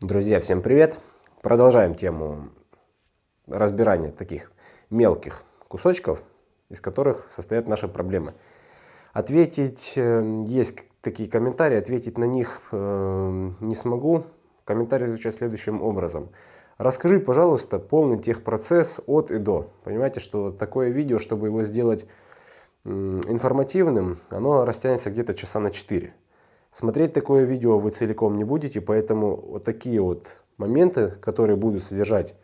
Друзья, всем привет! Продолжаем тему разбирания таких мелких кусочков, из которых состоят наши проблемы. Ответить, э, есть такие комментарии, ответить на них э, не смогу. Комментарии звучат следующим образом. Расскажи, пожалуйста, полный техпроцесс от и до. Понимаете, что такое видео, чтобы его сделать информативным, оно растянется где-то часа на 4. Смотреть такое видео вы целиком не будете, поэтому вот такие вот моменты, которые будут содержать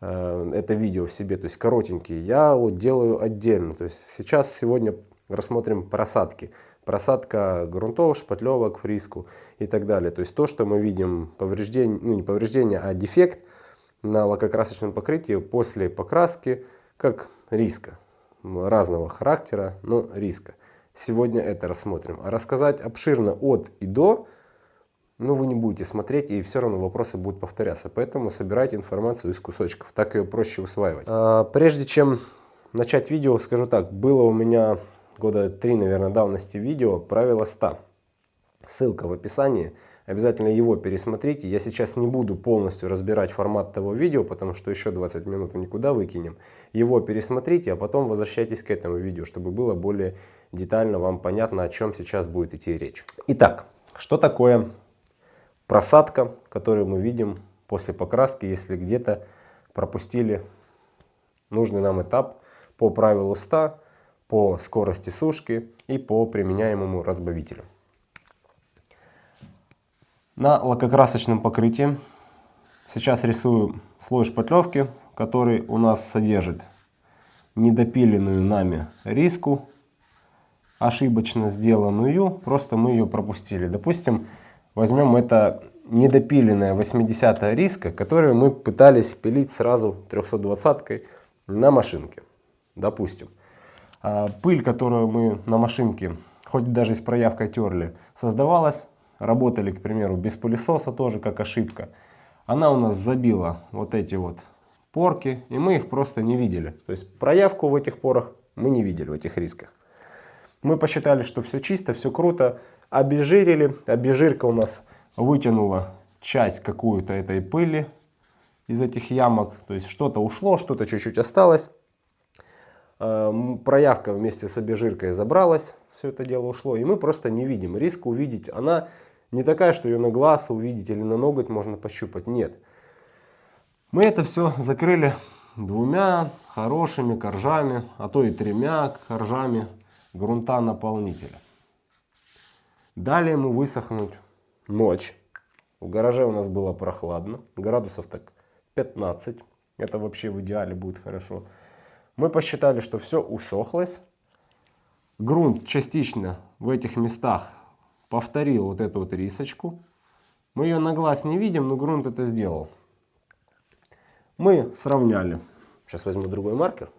э, это видео в себе, то есть коротенькие, я вот делаю отдельно. То есть сейчас, сегодня рассмотрим просадки. Просадка грунтов, шпатлевок, фриску и так далее. То есть то, что мы видим повреждение, ну не повреждение, а дефект на лакокрасочном покрытии после покраски, как риска разного характера, но риска. Сегодня это рассмотрим. А рассказать обширно от и до, ну вы не будете смотреть и все равно вопросы будут повторяться. Поэтому собирайте информацию из кусочков, так ее проще усваивать. А, прежде чем начать видео, скажу так, было у меня года три, наверное, давности видео «Правило 100». Ссылка в описании. Обязательно его пересмотрите. Я сейчас не буду полностью разбирать формат того видео, потому что еще 20 минут никуда выкинем. Его пересмотрите, а потом возвращайтесь к этому видео, чтобы было более детально вам понятно, о чем сейчас будет идти речь. Итак, что такое просадка, которую мы видим после покраски, если где-то пропустили нужный нам этап по правилу 100, по скорости сушки и по применяемому разбавителю. На лакокрасочном покрытии сейчас рисую слой шпатлевки, который у нас содержит недопиленную нами риску, ошибочно сделанную, просто мы ее пропустили. Допустим, возьмем это недопиленная 80 риска, которую мы пытались пилить сразу 320 на машинке. Допустим. А пыль, которую мы на машинке, хоть даже с проявкой терли, создавалась работали, к примеру, без пылесоса тоже как ошибка, она у нас забила вот эти вот порки, и мы их просто не видели. То есть проявку в этих порах мы не видели, в этих рисках. Мы посчитали, что все чисто, все круто, обезжирили, обезжирка у нас вытянула часть какую-то этой пыли из этих ямок, то есть что-то ушло, что-то чуть-чуть осталось. Эм, проявка вместе с обезжиркой забралась, все это дело ушло, и мы просто не видим. Риск увидеть, она не такая, что ее на глаз увидеть или на ноготь можно пощупать. Нет. Мы это все закрыли двумя хорошими коржами, а то и тремя коржами грунта наполнителя. Далее ему высохнуть ночь. В гараже у нас было прохладно, градусов так 15. Это вообще в идеале будет хорошо. Мы посчитали, что все усохлось. Грунт частично в этих местах повторил вот эту вот рисочку. Мы ее на глаз не видим, но грунт это сделал. Мы сравняли. Сейчас возьму другой маркер.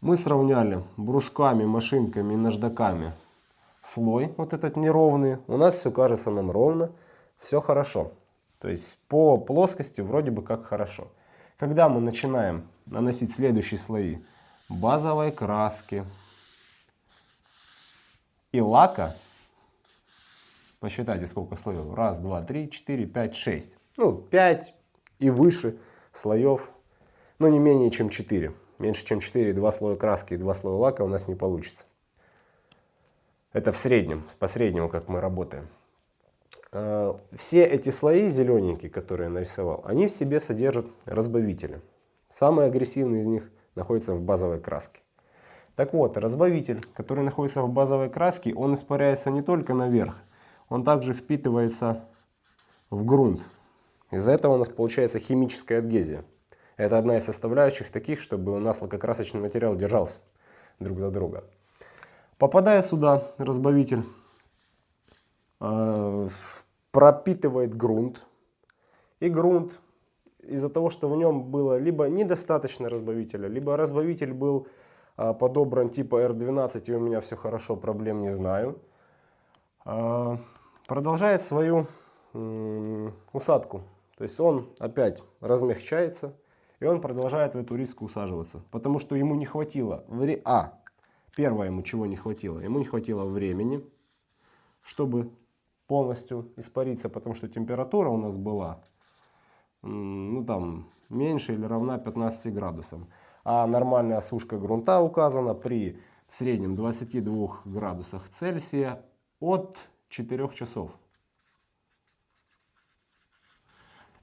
Мы сравняли брусками, машинками и наждаками слой вот этот неровный. У нас все кажется нам ровно, все хорошо. То есть по плоскости вроде бы как хорошо. Когда мы начинаем наносить следующие слои базовой краски и лака, Посчитайте, сколько слоев. Раз, два, три, четыре, пять, шесть. Ну, пять и выше слоев, но не менее чем 4. Меньше чем 4, два слоя краски и два слоя лака у нас не получится. Это в среднем, по среднему, как мы работаем. А, все эти слои зелененькие, которые я нарисовал, они в себе содержат разбавители. Самый агрессивный из них находится в базовой краске. Так вот, разбавитель, который находится в базовой краске, он испаряется не только наверх, он также впитывается в грунт. Из-за этого у нас получается химическая адгезия. Это одна из составляющих таких, чтобы у нас лакокрасочный материал держался друг за друга. Попадая сюда, разбавитель э, пропитывает грунт. И грунт из-за того, что в нем было либо недостаточно разбавителя, либо разбавитель был подобран типа R12 и у меня все хорошо, проблем не знаю. Э, продолжает свою усадку. То есть он опять размягчается, и он продолжает в эту риску усаживаться. Потому что ему не хватило... Вре... А, первое ему чего не хватило? Ему не хватило времени, чтобы полностью испариться, потому что температура у нас была ну, там, меньше или равна 15 градусам. А нормальная осушка грунта указана при в среднем 22 градусах Цельсия от 4 часов.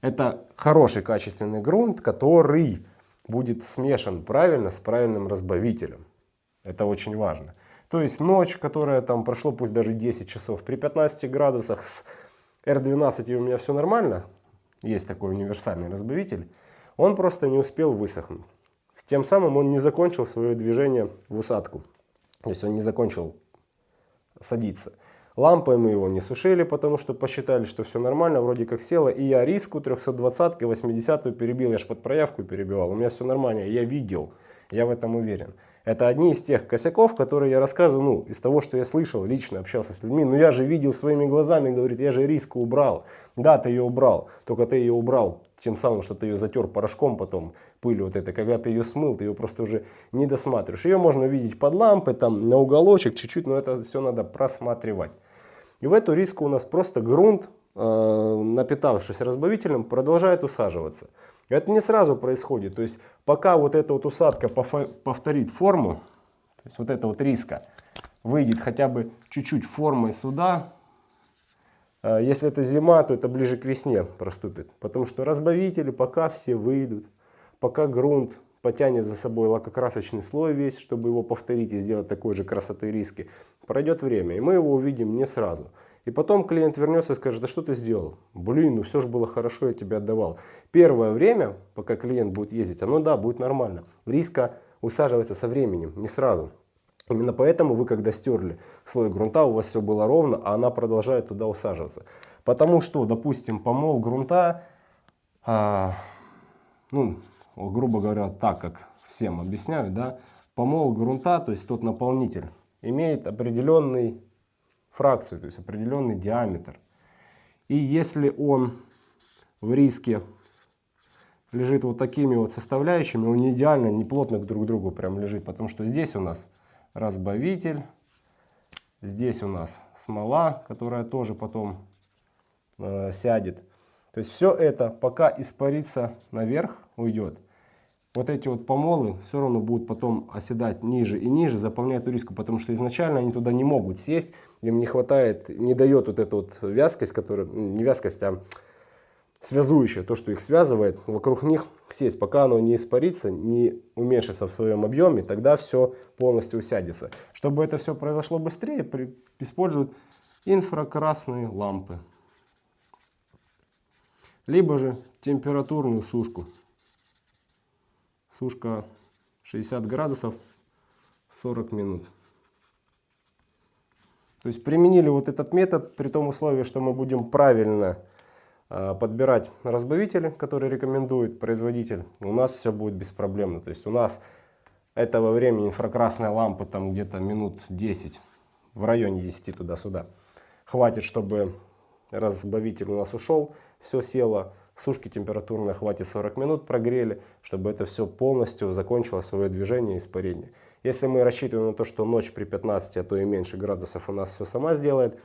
Это хороший качественный грунт, который будет смешан правильно с правильным разбавителем. Это очень важно. То есть ночь, которая там прошло пусть даже 10 часов, при 15 градусах с R12 у меня все нормально, есть такой универсальный разбавитель, он просто не успел высохнуть. Тем самым он не закончил свое движение в усадку. То есть он не закончил садиться. Лампой мы его не сушили, потому что посчитали, что все нормально, вроде как село. И я риску 320 80 перебил, я ж под проявку перебивал. У меня все нормально, я видел, я в этом уверен. Это одни из тех косяков, которые я рассказываю, ну, из того, что я слышал, лично общался с людьми. Ну, я же видел своими глазами, говорит, я же риску убрал. Да, ты ее убрал, только ты ее убрал тем самым, что ты ее затер порошком потом, пылью вот этой. Когда ты ее смыл, ты ее просто уже не досматриваешь. Ее можно видеть под лампой, там, на уголочек чуть-чуть, но это все надо просматривать. И в эту риску у нас просто грунт, э, напитавшись разбавителем, продолжает усаживаться. Это не сразу происходит. То есть пока вот эта вот усадка повторит форму, то есть вот эта вот риска выйдет хотя бы чуть-чуть формой сюда, э, если это зима, то это ближе к весне проступит. Потому что разбавители пока все выйдут, пока грунт потянет за собой лакокрасочный слой весь, чтобы его повторить и сделать такой же красоты риски, пройдет время, и мы его увидим не сразу. И потом клиент вернется и скажет, да что ты сделал? Блин, ну все же было хорошо, я тебе отдавал. Первое время, пока клиент будет ездить, оно да, будет нормально. Риска усаживается со временем, не сразу. Именно поэтому вы, когда стерли слой грунта, у вас все было ровно, а она продолжает туда усаживаться. Потому что, допустим, помол грунта, а, ну, грубо говоря, так как всем объясняют, да, помол грунта, то есть тот наполнитель, имеет определенный фракцию, то есть определенный диаметр. И если он в риске лежит вот такими вот составляющими, он не идеально, не плотно друг к другу прям лежит, потому что здесь у нас разбавитель, здесь у нас смола, которая тоже потом э, сядет. То есть все это пока испарится наверх, уйдет вот эти вот помолы все равно будут потом оседать ниже и ниже, заполняют риску, потому что изначально они туда не могут сесть, им не хватает, не дает вот эту вот вязкость, которая, не вязкость, а связующая, то, что их связывает, вокруг них сесть. Пока оно не испарится, не уменьшится в своем объеме, тогда все полностью усядется. Чтобы это все произошло быстрее, при, используют инфракрасные лампы. Либо же температурную сушку сушка 60 градусов 40 минут. То есть применили вот этот метод при том условии, что мы будем правильно э, подбирать разбавители, которые рекомендует производитель. У нас все будет беспроблемно. То есть у нас этого времени инфракрасная лампа там где-то минут 10, в районе 10 туда-сюда. Хватит, чтобы разбавитель у нас ушел, все село. Сушки температурной хватит 40 минут, прогрели, чтобы это все полностью закончило свое движение испарение. Если мы рассчитываем на то, что ночь при 15, а то и меньше градусов у нас все сама сделает,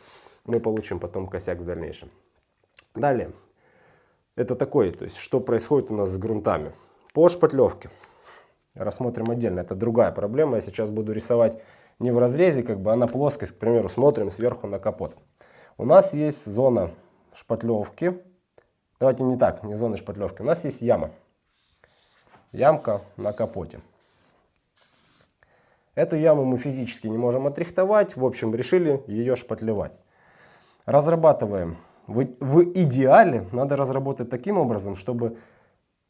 мы получим потом косяк в дальнейшем. Далее. Это такое, то есть что происходит у нас с грунтами. По шпатлевке. Рассмотрим отдельно. Это другая проблема. Я сейчас буду рисовать не в разрезе, как бы, а на плоскость. К примеру, смотрим сверху на капот. У нас есть зона шпатлевки Давайте не так, не зоны шпатлевки. У нас есть яма. Ямка на капоте. Эту яму мы физически не можем отрихтовать. В общем, решили ее шпатлевать. Разрабатываем. В, в идеале надо разработать таким образом, чтобы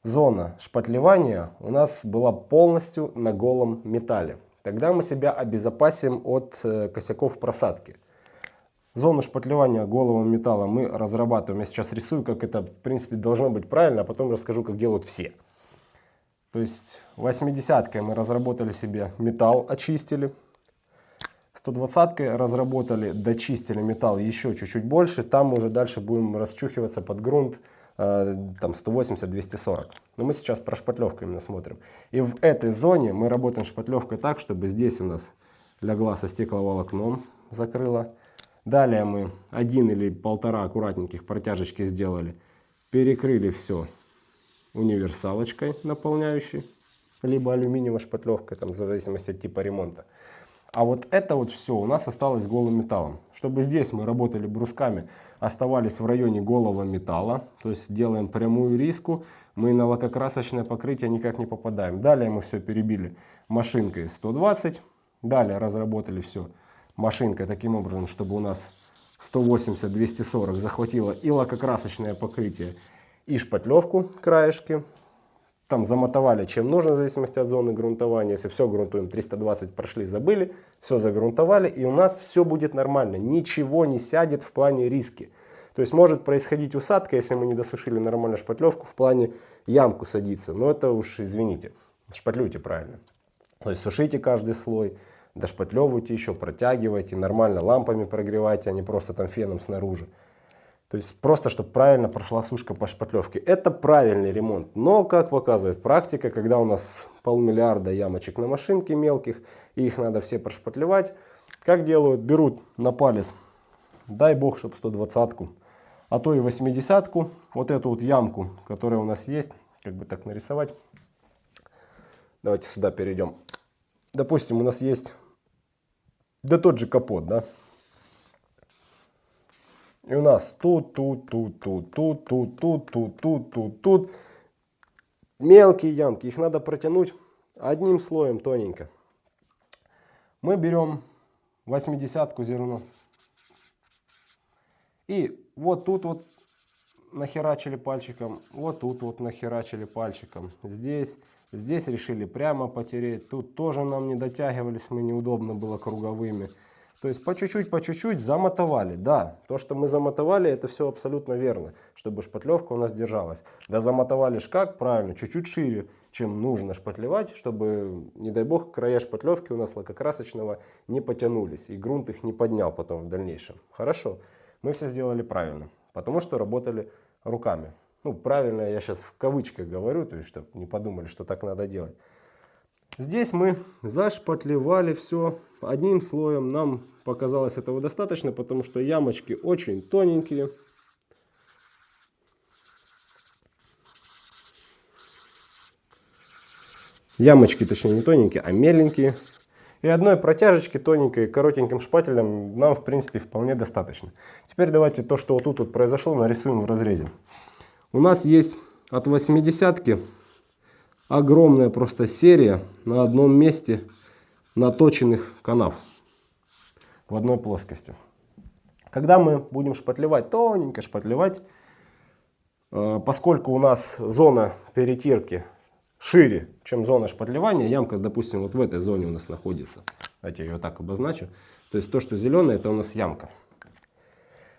зона шпатлевания у нас была полностью на голом металле. Тогда мы себя обезопасим от э, косяков просадки. Зону шпатлевания головым металла мы разрабатываем. Я сейчас рисую, как это в принципе должно быть правильно, а потом расскажу, как делают все. То есть 80-кой мы разработали себе металл, очистили. 120-кой разработали, дочистили металл еще чуть-чуть больше. Там мы уже дальше будем расчухиваться под грунт э, там 180-240. Но мы сейчас про шпатлевку именно смотрим. И в этой зоне мы работаем шпатлевкой так, чтобы здесь у нас легла со стекловолокном, закрыла Далее мы один или полтора аккуратненьких протяжечки сделали. Перекрыли все универсалочкой наполняющей, либо алюминиевой шпатлевкой, там, в зависимости от типа ремонта. А вот это вот все у нас осталось голым металлом. Чтобы здесь мы работали брусками, оставались в районе голого металла. То есть делаем прямую риску, мы на лакокрасочное покрытие никак не попадаем. Далее мы все перебили машинкой 120. Далее разработали все машинкой таким образом, чтобы у нас 180-240 захватило и лакокрасочное покрытие, и шпатлевку краешки там замотовали чем нужно, в зависимости от зоны грунтования. Если все грунтуем, 320 прошли, забыли, все загрунтовали, и у нас все будет нормально. Ничего не сядет в плане риски. То есть может происходить усадка, если мы не досушили нормально шпатлевку, в плане ямку садиться. Но это уж извините, шпатлюйте правильно. То есть сушите каждый слой, дошпатлевывайте еще, протягивайте, нормально лампами прогревайте, а не просто там феном снаружи. То есть просто, чтобы правильно прошла сушка по шпатлевке. Это правильный ремонт. Но, как показывает практика, когда у нас полмиллиарда ямочек на машинке мелких, и их надо все прошпатлевать, как делают? Берут на палец, дай бог, чтобы 120-ку, а то и 80-ку, вот эту вот ямку, которая у нас есть, как бы так нарисовать. Давайте сюда перейдем. Допустим, у нас есть, да тот же капот, да, и у нас тут, тут, тут, тут, тут, тут, тут, тут, тут, тут, тут. Мелкие ямки, их надо протянуть одним слоем тоненько. Мы берем 80-ку зерно. И вот тут вот нахерачили пальчиком, вот тут вот нахерачили пальчиком. Здесь, здесь решили прямо потереть. Тут тоже нам не дотягивались, мы неудобно было круговыми. То есть по чуть-чуть, по чуть-чуть замотовали. Да, то, что мы замотовали, это все абсолютно верно, чтобы шпатлевка у нас держалась. Да замотовали ж как? Правильно, чуть-чуть шире, чем нужно шпатлевать, чтобы, не дай бог, края шпатлевки у нас лакокрасочного не потянулись, и грунт их не поднял потом в дальнейшем. Хорошо, мы все сделали правильно, потому что работали руками. Ну, правильно я сейчас в кавычках говорю, то есть, чтобы не подумали, что так надо делать. Здесь мы зашпатлевали все одним слоем. Нам показалось этого достаточно, потому что ямочки очень тоненькие. Ямочки, точнее, не тоненькие, а меленькие. И одной протяжечки тоненькой, коротеньким шпателем нам, в принципе, вполне достаточно. Теперь давайте то, что вот тут вот произошло, нарисуем в разрезе. У нас есть от 80 огромная просто серия на одном месте наточенных канав в одной плоскости. Когда мы будем шпатлевать, тоненько шпатлевать, э, поскольку у нас зона перетирки шире, чем зона шпатлевания, ямка, допустим, вот в этой зоне у нас находится, давайте я ее так обозначу, то есть то, что зеленое, это у нас ямка.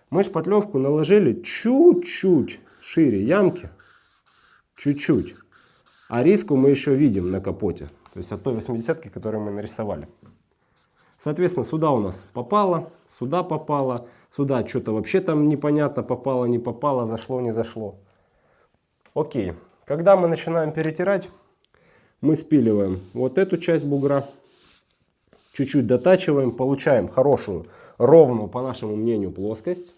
Мы шпатлевку наложили чуть-чуть шире ямки, чуть-чуть. А риску мы еще видим на капоте. То есть от той 80 которую мы нарисовали. Соответственно, сюда у нас попало, сюда попало, сюда что-то вообще там непонятно, попало, не попало, зашло, не зашло. Окей. Когда мы начинаем перетирать, мы спиливаем вот эту часть бугра, чуть-чуть дотачиваем, получаем хорошую, ровную, по нашему мнению, плоскость.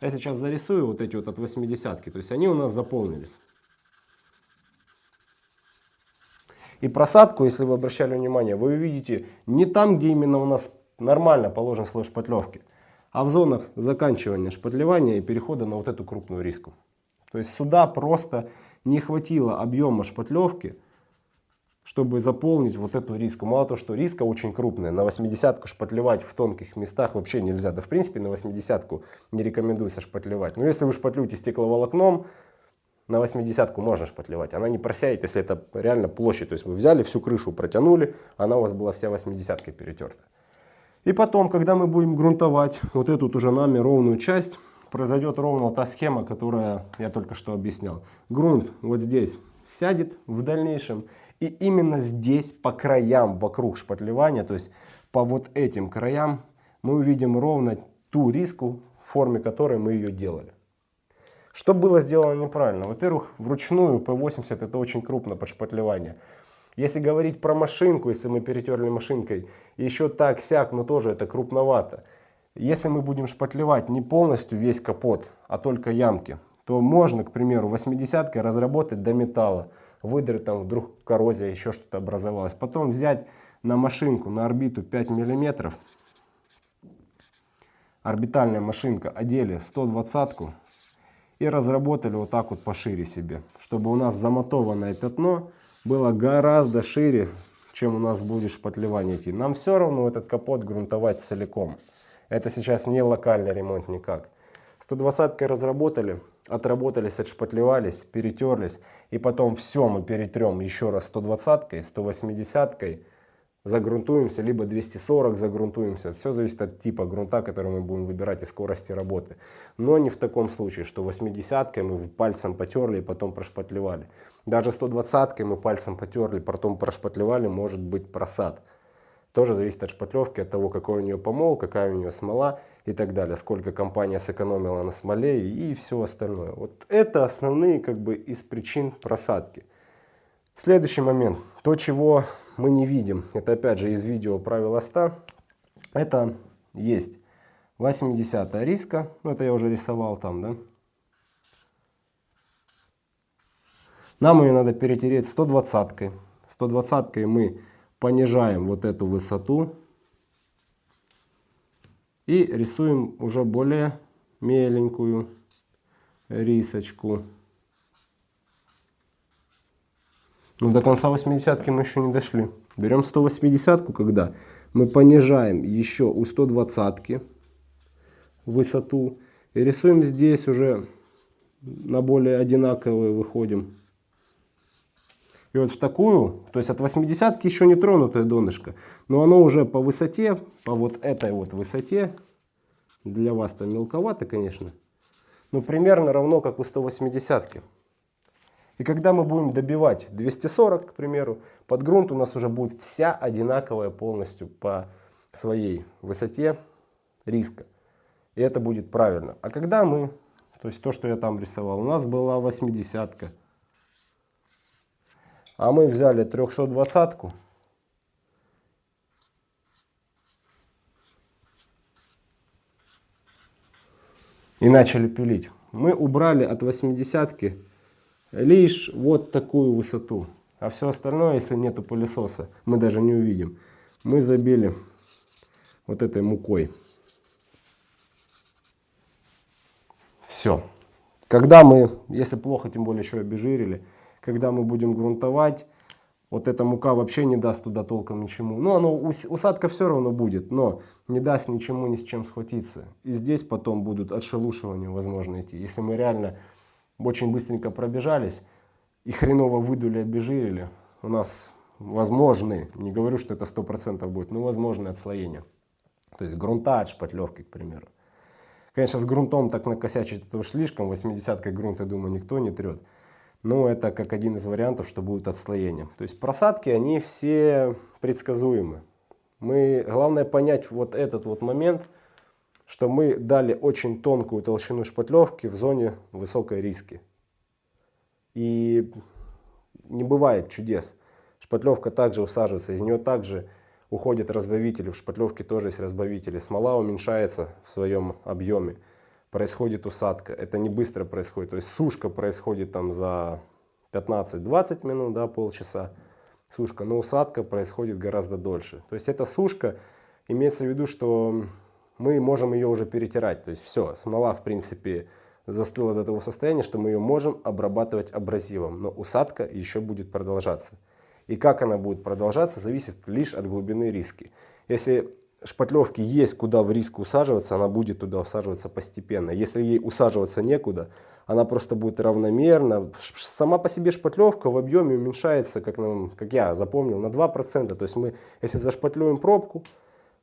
Я сейчас зарисую вот эти вот от 80 то есть они у нас заполнились. И просадку, если вы обращали внимание, вы увидите не там, где именно у нас нормально положен слой шпатлевки, а в зонах заканчивания шпатлевания и перехода на вот эту крупную риску. То есть сюда просто не хватило объема шпатлевки, чтобы заполнить вот эту риску. Мало того, что риска очень крупная, на 80-ку шпатлевать в тонких местах вообще нельзя. Да в принципе на 80-ку не рекомендуется шпатлевать. Но если вы шпатлюете стекловолокном, на 80-ку можно шпатлевать. Она не просяет, если это реально площадь. То есть вы взяли всю крышу, протянули, она у вас была вся 80-кой перетерта. И потом, когда мы будем грунтовать вот эту уже нами ровную часть, произойдет ровно та схема, которая я только что объяснял. Грунт вот здесь сядет в дальнейшем. И именно здесь, по краям, вокруг шпатлевания, то есть по вот этим краям, мы увидим ровно ту риску, в форме которой мы ее делали. Что было сделано неправильно? Во-первых, вручную P80 это очень крупно под шпатлевание. Если говорить про машинку, если мы перетерли машинкой, еще так-сяк, но тоже это крупновато. Если мы будем шпатлевать не полностью весь капот, а только ямки, то можно, к примеру, 80 разработать до металла, выдрать там вдруг коррозия, еще что-то образовалось. Потом взять на машинку, на орбиту 5 миллиметров, орбитальная машинка, одели 120 и разработали вот так вот пошире себе, чтобы у нас замотованное пятно было гораздо шире, чем у нас будет шпатлевание идти. Нам все равно этот капот грунтовать целиком. Это сейчас не локальный ремонт никак. 120 разработали, отработались, отшпатлевались, перетерлись. И потом все мы перетрем еще раз 120-кой, 180-кой, загрунтуемся, либо 240 загрунтуемся. Все зависит от типа грунта, который мы будем выбирать и скорости работы. Но не в таком случае, что 80-кой мы пальцем потерли и потом прошпатлевали. Даже 120-кой мы пальцем потерли, потом прошпатлевали, может быть просад. Тоже зависит от шпатлевки, от того, какой у нее помол, какая у нее смола и так далее. Сколько компания сэкономила на смоле и все остальное. Вот это основные как бы из причин просадки. Следующий момент. То, чего мы не видим, это опять же из видео правила 100. Это есть 80 риска. Ну, это я уже рисовал там, да. Нам ее надо перетереть 120 -кой. 120 мы понижаем вот эту высоту и рисуем уже более меленькую рисочку. Но до конца 80 мы еще не дошли. Берем 180 когда мы понижаем еще у 120 высоту и рисуем здесь уже на более одинаковые выходим. И вот в такую, то есть от 80 еще не тронутое донышко, но оно уже по высоте, по вот этой вот высоте, для вас там мелковато, конечно, но примерно равно как у 180 -ки. И когда мы будем добивать 240, к примеру, под грунт у нас уже будет вся одинаковая полностью по своей высоте риска. И это будет правильно. А когда мы, то есть то, что я там рисовал, у нас была 80 -ка, а мы взяли 320-ку. И начали пилить. Мы убрали от 80-ки лишь вот такую высоту. А все остальное, если нету пылесоса, мы даже не увидим. Мы забили вот этой мукой. Все. Когда мы, если плохо, тем более еще обезжирили, когда мы будем грунтовать, вот эта мука вообще не даст туда толком ничему. Ну, оно, усадка все равно будет, но не даст ничему ни с чем схватиться. И здесь потом будут отшелушивания, возможно, идти. Если мы реально очень быстренько пробежались и хреново выдули, обезжирили, у нас возможны, не говорю, что это 100% будет, но возможны отслоения. То есть грунта от шпатлевки, к примеру. Конечно, с грунтом так накосячить это уж слишком, 80-кой грунт, я думаю, никто не трет. Но это как один из вариантов, что будет отслоение. То есть просадки, они все предсказуемы. Мы, главное понять вот этот вот момент, что мы дали очень тонкую толщину шпатлевки в зоне высокой риски. И не бывает чудес. Шпатлевка также усаживается, из нее также уходят разбавители. В шпатлевке тоже есть разбавители. Смола уменьшается в своем объеме происходит усадка. Это не быстро происходит. То есть сушка происходит там за 15-20 минут, да, полчаса. Сушка, но усадка происходит гораздо дольше. То есть эта сушка, имеется в виду, что мы можем ее уже перетирать. То есть все, смола в принципе застыла до того состояния, что мы ее можем обрабатывать абразивом. Но усадка еще будет продолжаться. И как она будет продолжаться, зависит лишь от глубины риски. Если шпатлевки есть куда в риск усаживаться, она будет туда усаживаться постепенно. Если ей усаживаться некуда, она просто будет равномерно. Сама по себе шпатлевка в объеме уменьшается, как, нам, как я запомнил, на 2%. То есть мы, если зашпатлюем пробку,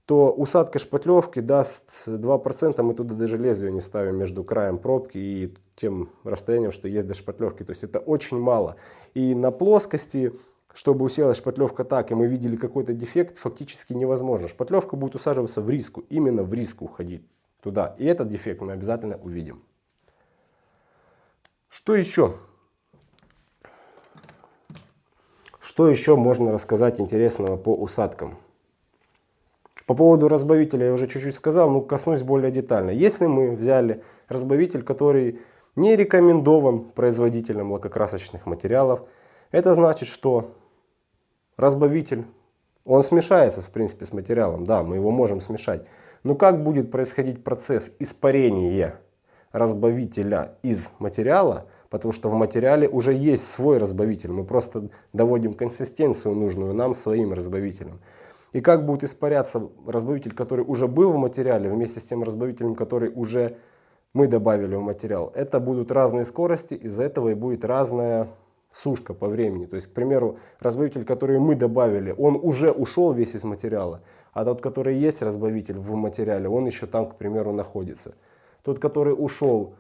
то усадка шпатлевки даст 2%, мы туда даже лезвие не ставим между краем пробки и тем расстоянием, что есть до шпатлевки. То есть это очень мало. И на плоскости чтобы уселась шпатлевка так, и мы видели какой-то дефект, фактически невозможно. Шпатлевка будет усаживаться в риску, именно в риску уходить туда. И этот дефект мы обязательно увидим. Что еще? Что еще можно рассказать интересного по усадкам? По поводу разбавителя я уже чуть-чуть сказал, но коснусь более детально. Если мы взяли разбавитель, который не рекомендован производителем лакокрасочных материалов, это значит, что разбавитель, он смешается в принципе с материалом, да, мы его можем смешать. Но как будет происходить процесс испарения разбавителя из материала, потому что в материале уже есть свой разбавитель, мы просто доводим консистенцию нужную нам своим разбавителем. И как будет испаряться разбавитель, который уже был в материале, вместе с тем разбавителем, который уже мы добавили в материал. Это будут разные скорости, из-за этого и будет разная сушка по времени. То есть, к примеру, разбавитель, который мы добавили, он уже ушел весь из материала, а тот, который есть разбавитель в материале, он еще там, к примеру, находится. Тот, который ушел,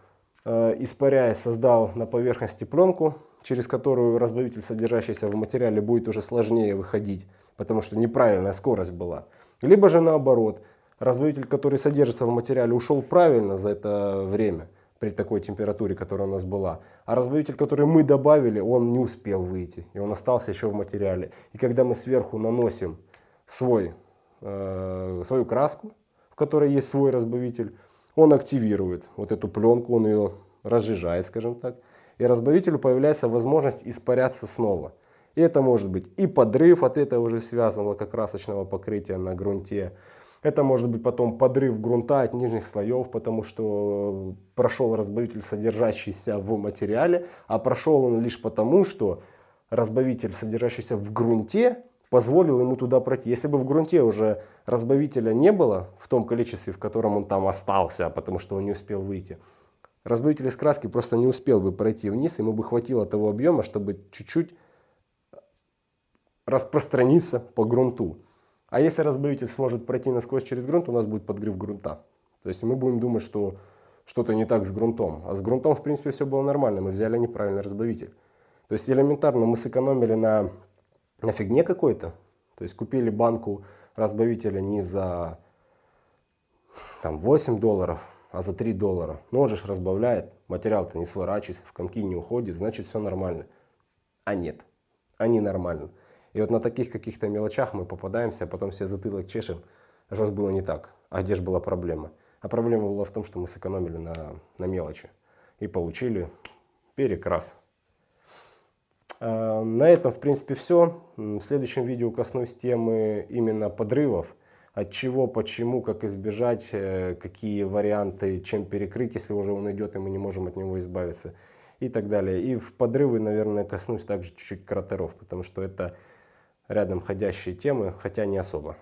э, испаряясь, создал на поверхности пленку, через которую разбавитель, содержащийся в материале, будет уже сложнее выходить потому что неправильная скорость была. Либо же наоборот, разбавитель, который содержится в материале, ушел правильно за это время, при такой температуре, которая у нас была. А разбавитель, который мы добавили, он не успел выйти, и он остался еще в материале. И когда мы сверху наносим свой, э, свою краску, в которой есть свой разбавитель, он активирует вот эту пленку, он ее разжижает, скажем так. И разбавителю появляется возможность испаряться снова. И это может быть и подрыв от этого уже связанного лакокрасочного покрытия на грунте. Это может быть потом подрыв грунта от нижних слоев, потому что прошел разбавитель, содержащийся в материале, а прошел он лишь потому, что разбавитель, содержащийся в грунте, позволил ему туда пройти. Если бы в грунте уже разбавителя не было в том количестве, в котором он там остался, потому что он не успел выйти, разбавитель из краски просто не успел бы пройти вниз, ему бы хватило того объема, чтобы чуть-чуть распространиться по грунту. А если разбавитель сможет пройти насквозь через грунт, у нас будет подгрев грунта. То есть мы будем думать, что что-то не так с грунтом. А с грунтом, в принципе, все было нормально. Мы взяли неправильный разбавитель. То есть элементарно мы сэкономили на, на фигне какой-то. То есть купили банку разбавителя не за там, 8 долларов, а за 3 доллара. Ножишь разбавляет, материал-то не сворачивается, в комки не уходит, значит все нормально. А нет, а не нормально. И вот на таких каких-то мелочах мы попадаемся, а потом все затылок чешем. А что ж было не так? А где же была проблема? А проблема была в том, что мы сэкономили на, на мелочи и получили перекрас. А, на этом, в принципе, все. В следующем видео коснусь темы именно подрывов. От чего, почему, как избежать, э, какие варианты, чем перекрыть, если уже он идет и мы не можем от него избавиться и так далее. И в подрывы, наверное, коснусь также чуть-чуть кратеров, потому что это рядом ходящие темы, хотя не особо.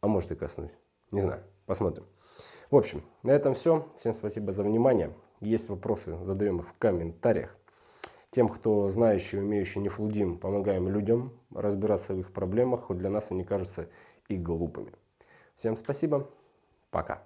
А может и коснусь. Не знаю. Посмотрим. В общем, на этом все. Всем спасибо за внимание. Есть вопросы, задаем их в комментариях. Тем, кто знающий, умеющий, не флудим, помогаем людям разбираться в их проблемах, хоть для нас они кажутся и глупыми. Всем спасибо. Пока.